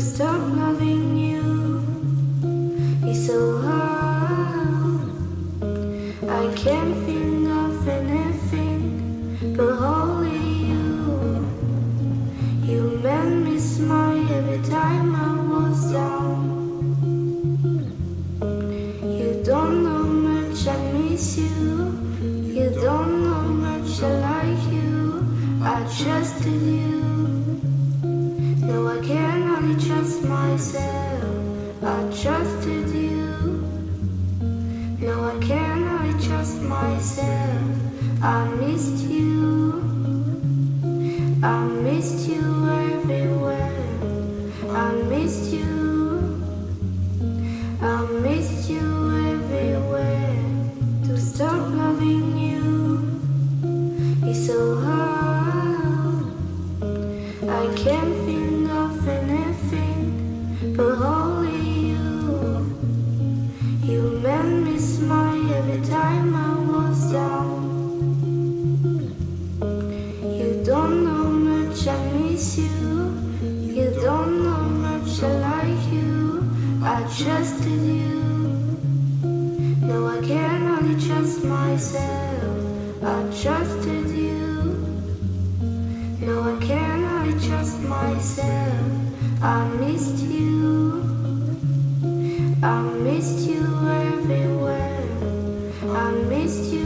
stop loving you It's so hard. I can't think of anything but only you. You made me smile every time I was down. You don't know much I miss you. You don't know much I like you. I trusted you. No, I can't. I trust myself, I trusted you. No, I cannot trust myself. I missed you. I missed you everywhere. I missed you. I missed you everywhere. To stop loving you is so hard. I can't I trusted you. No, I can only trust myself. I trusted you. No, I can only trust myself. I missed you. I missed you everywhere. I missed you